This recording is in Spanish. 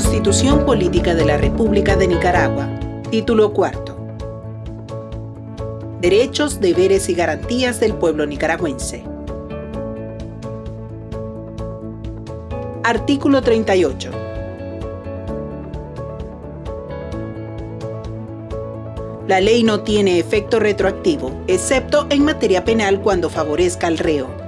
Constitución Política de la República de Nicaragua. Título cuarto. Derechos, deberes y garantías del pueblo nicaragüense. Artículo 38. La ley no tiene efecto retroactivo, excepto en materia penal cuando favorezca al reo.